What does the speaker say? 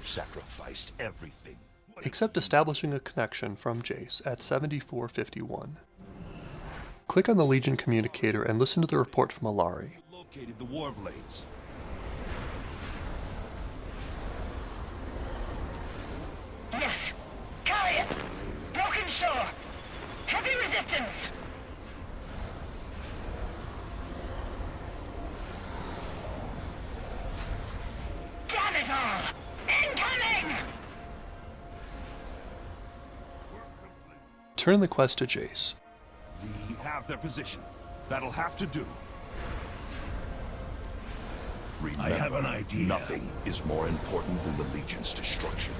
sacrificed everything. Except establishing a connection from Jace at 7451. Click on the Legion communicator and listen to the report from Allari. Located the Warblades. Yes. Carry it. Broken shore. Heavy resistance. Turn the quest to Jace. We have their position. That'll have to do. Remember, I have an idea. Nothing is more important than the Legion's destruction.